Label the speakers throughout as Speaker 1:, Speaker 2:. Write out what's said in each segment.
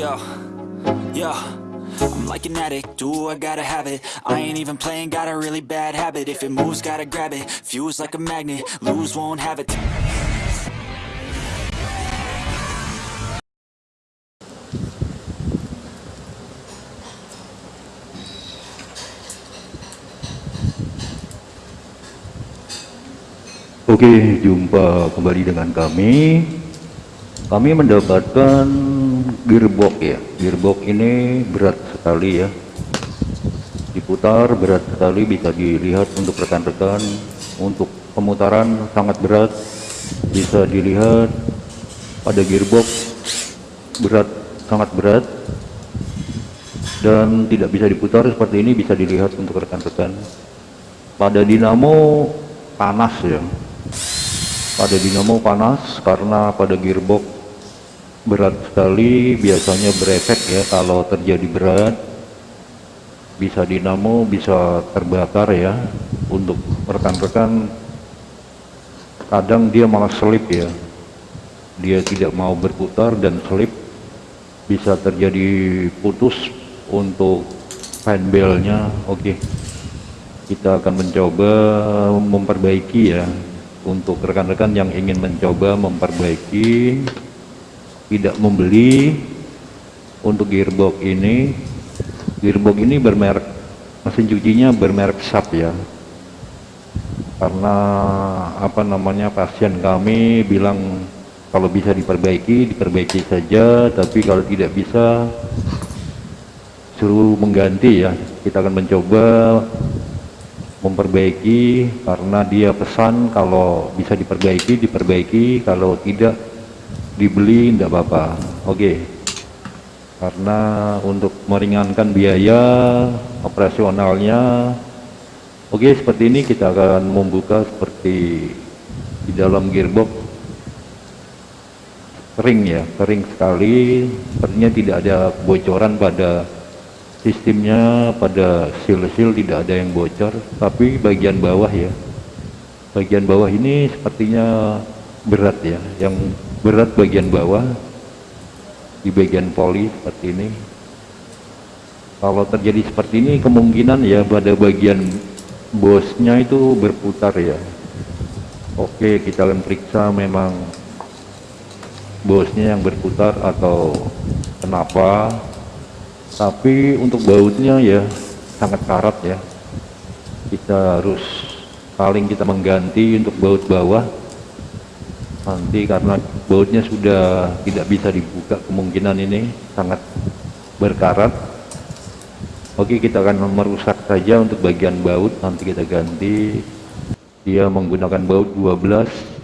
Speaker 1: Go. Yeah. I'm like an addict, do I gotta have it? I ain't even playing, got a really bad habit. If it moves, gotta grab it, fuse like a magnet. Lose, won't have it.
Speaker 2: Oke, jumpa kembali dengan kami. Kami mendapatkan gearbox ya. Gearbox ini berat sekali ya. Diputar berat sekali bisa dilihat untuk rekan-rekan. Untuk pemutaran sangat berat. Bisa dilihat pada gearbox berat sangat berat dan tidak bisa diputar seperti ini bisa dilihat untuk rekan-rekan. Pada dinamo panas ya pada dinamo panas karena pada gearbox berat sekali biasanya berefek ya kalau terjadi berat. Bisa dinamo bisa terbakar ya. Untuk rekan-rekan kadang dia malah selip ya. Dia tidak mau berputar dan selip. Bisa terjadi putus untuk fanbelnya oke kita akan mencoba memperbaiki ya. Untuk rekan-rekan yang ingin mencoba memperbaiki tidak membeli untuk gearbox ini. Gearbox ini bermerek mesin cucinya bermerek SAP ya. Karena apa namanya pasien kami bilang kalau bisa diperbaiki diperbaiki saja tapi kalau tidak bisa suruh mengganti ya. Kita akan mencoba memperbaiki karena dia pesan kalau bisa diperbaiki diperbaiki. Kalau tidak dibeli tidak apa-apa. Oke. Karena untuk meringankan biaya operasionalnya oke seperti ini kita akan membuka seperti di dalam gearbox. Kering ya kering sekali. Sepertinya tidak ada bocoran pada sistemnya pada seal-seal tidak ada yang bocor. Tapi bagian bawah ya. Bagian bawah ini sepertinya berat ya yang berat bagian bawah di bagian poli seperti ini. Kalau terjadi seperti ini kemungkinan ya pada bagian bosnya itu berputar ya. Oke kita akan periksa memang bosnya yang berputar atau kenapa. Tapi untuk bautnya ya sangat karat ya. Kita harus paling kita mengganti untuk baut bawah nanti karena bautnya sudah tidak bisa dibuka kemungkinan ini sangat berkarat. Oke kita akan merusak saja untuk bagian baut. Nanti kita ganti. Dia menggunakan baut 12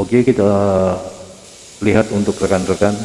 Speaker 2: oke kita lihat untuk rekan-rekan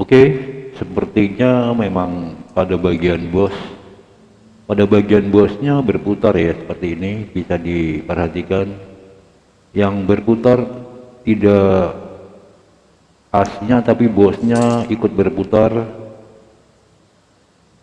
Speaker 2: Oke, sepertinya memang pada bagian bos, pada bagian bosnya berputar ya seperti ini bisa diperhatikan. Yang berputar tidak asnya tapi bosnya ikut berputar.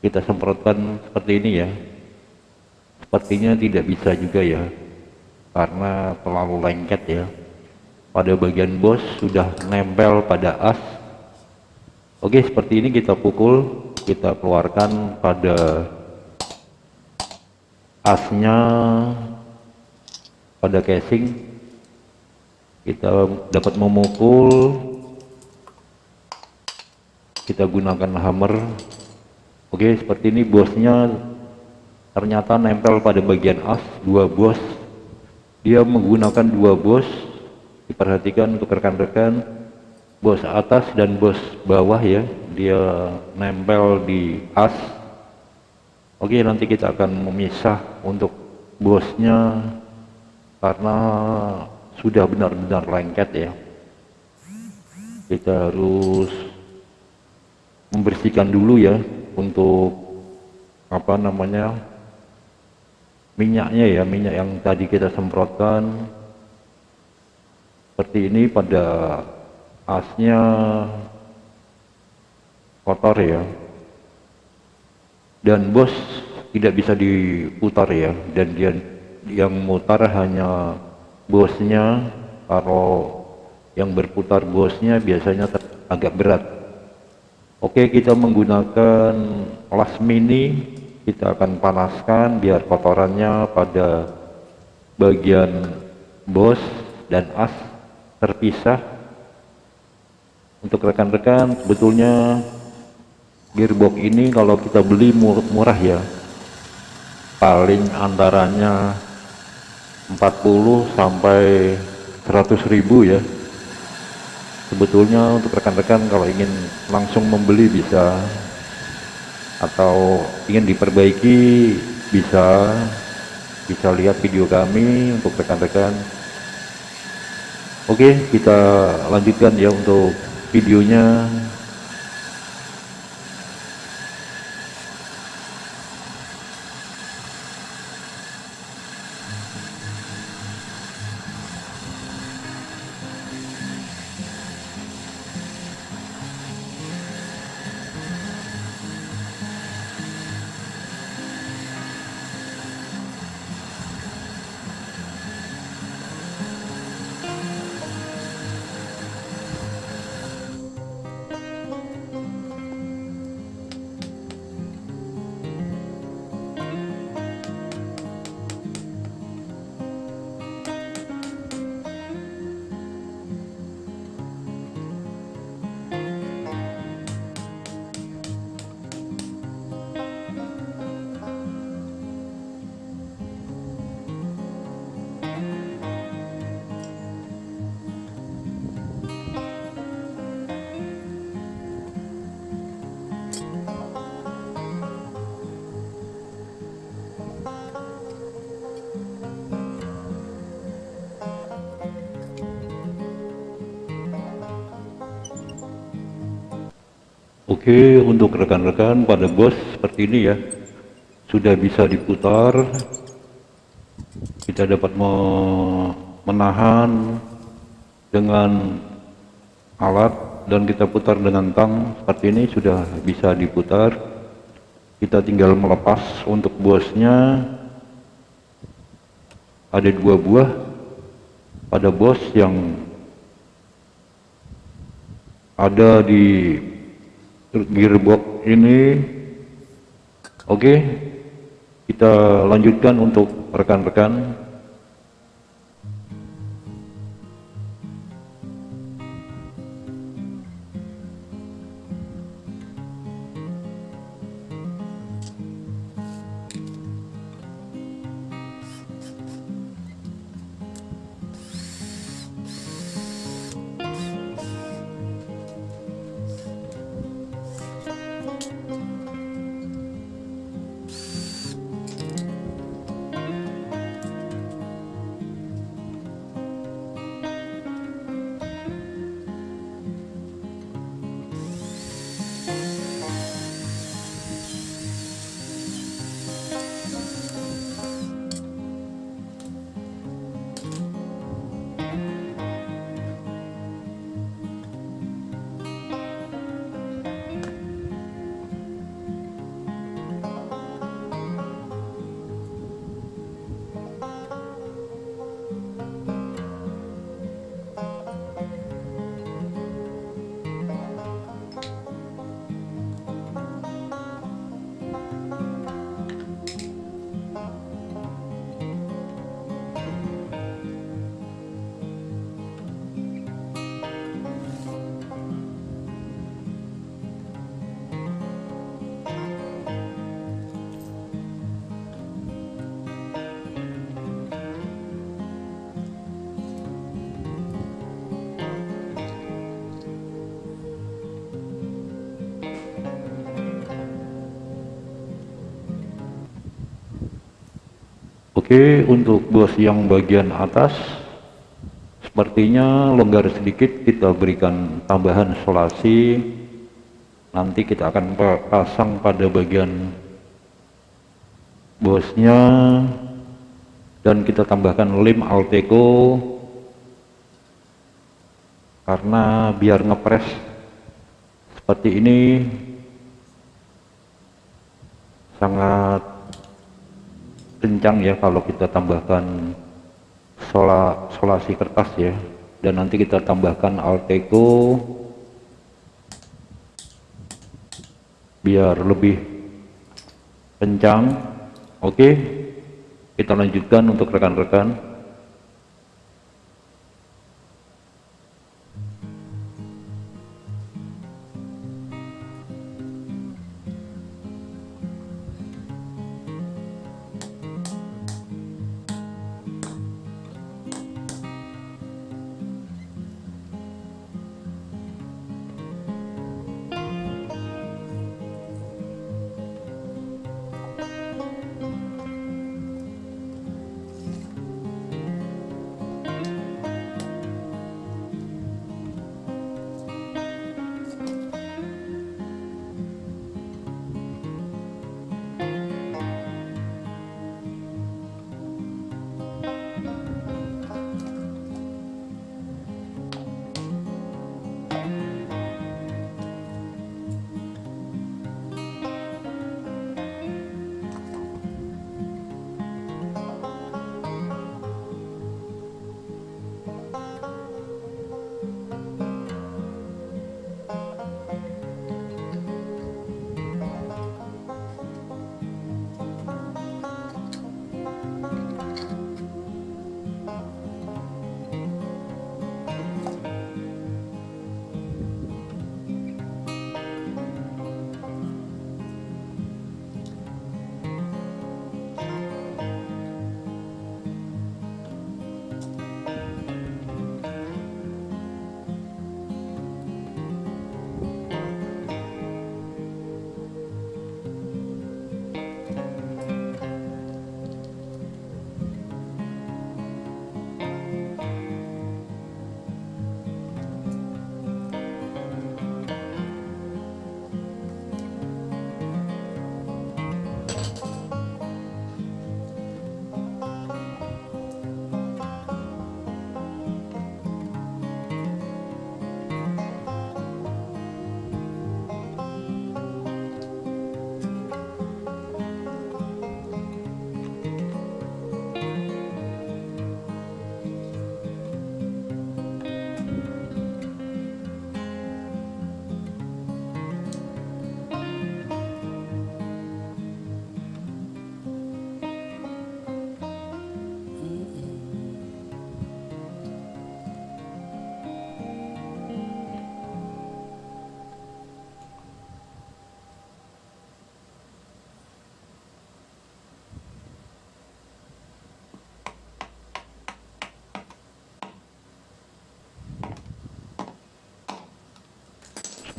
Speaker 2: Kita semprotkan seperti ini ya. Sepertinya tidak bisa juga ya, karena terlalu lengket ya. Pada bagian bos sudah nempel pada as Oke seperti ini kita pukul kita keluarkan pada asnya pada casing. Kita dapat memukul. Kita gunakan hammer. Oke seperti ini bosnya ternyata nempel pada bagian as dua bos. Dia menggunakan dua bos. Diperhatikan untuk rekan-rekan bos atas dan bos bawah ya. Dia nempel di as. Oke nanti kita akan memisah untuk bosnya karena sudah benar-benar lengket ya. Kita harus membersihkan dulu ya untuk apa namanya minyaknya ya minyak yang tadi kita semprotkan. Seperti ini pada asnya kotor ya. Dan bos tidak bisa diputar ya. Dan dia yang mutar hanya bosnya. Kalau yang berputar bosnya biasanya agak berat. Oke kita menggunakan las mini. Kita akan panaskan biar kotorannya pada bagian bos dan as terpisah untuk rekan-rekan sebetulnya gearbox ini kalau kita beli murah ya paling antaranya 40 sampai 100 ribu ya. Sebetulnya untuk rekan-rekan kalau ingin langsung membeli bisa atau ingin diperbaiki bisa bisa lihat video kami untuk rekan-rekan. Oke kita lanjutkan ya untuk videonya Oke untuk rekan-rekan pada bos seperti ini ya. Sudah bisa diputar. Kita dapat menahan dengan alat dan kita putar dengan tang seperti ini sudah bisa diputar. Kita tinggal melepas untuk bosnya. Ada dua buah pada bos yang ada di gearbox ini. Oke okay, kita lanjutkan untuk rekan-rekan Oke, untuk bos yang bagian atas sepertinya longgar sedikit kita berikan tambahan solasi nanti kita akan pasang pada bagian bosnya. Dan kita tambahkan lem Alteco. Karena biar ngepres seperti ini sangat kencang ya kalau kita tambahkan sola, solasi kertas ya. Dan nanti kita tambahkan alteco biar lebih kencang. Oke kita lanjutkan untuk rekan-rekan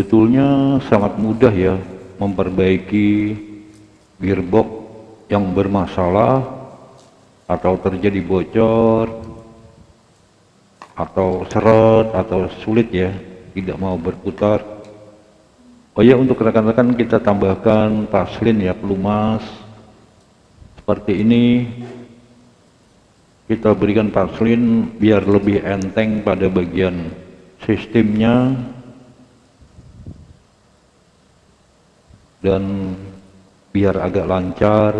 Speaker 2: sebetulnya sangat mudah ya memperbaiki gearbox yang bermasalah atau terjadi bocor atau seret atau sulit ya tidak mau berputar. Oh ya untuk rekan-rekan kita tambahkan paslin ya pelumas. Seperti ini kita berikan paslin biar lebih enteng pada bagian sistemnya dan biar agak lancar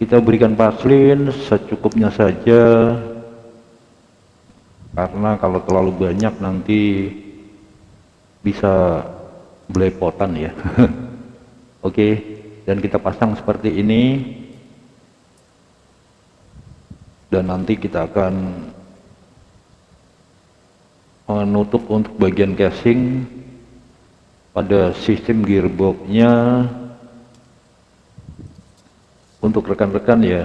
Speaker 2: kita berikan paslin secukupnya saja. Karena kalau terlalu banyak nanti bisa belepotan ya. Oke dan kita pasang seperti ini. Dan nanti kita akan menutup untuk bagian casing pada sistem gearboxnya. Untuk rekan-rekan ya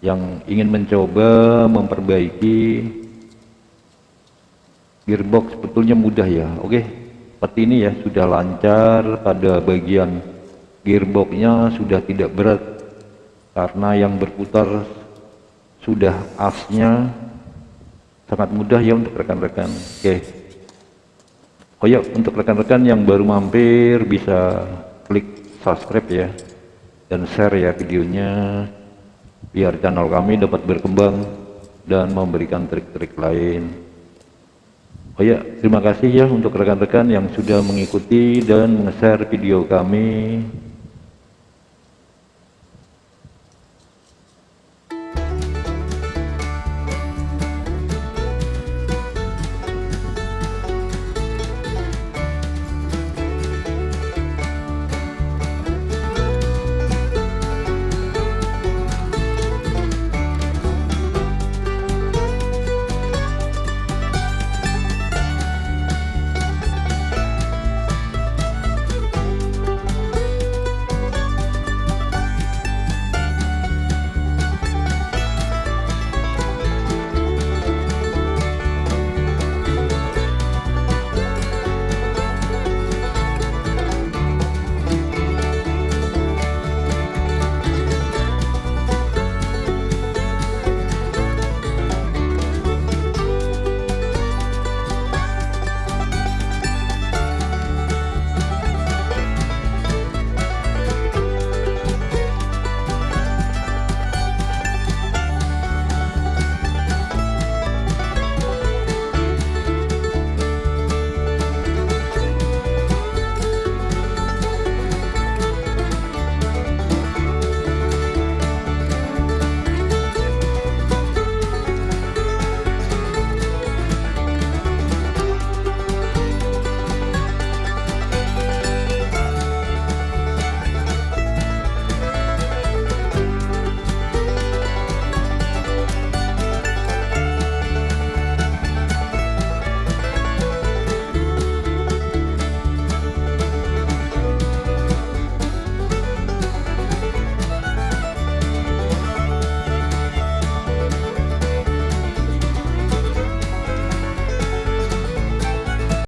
Speaker 2: yang ingin mencoba memperbaiki gearbox sebetulnya mudah ya. Oke seperti ini ya sudah lancar pada bagian gearboxnya sudah tidak berat karena yang berputar sudah asnya. Sangat mudah ya untuk rekan-rekan. Oke oh ya untuk rekan-rekan yang baru mampir bisa klik subscribe ya. Dan share ya videonya biar channel kami dapat berkembang dan memberikan trik-trik lain. Oh ya terima kasih ya untuk rekan-rekan yang sudah mengikuti dan share video kami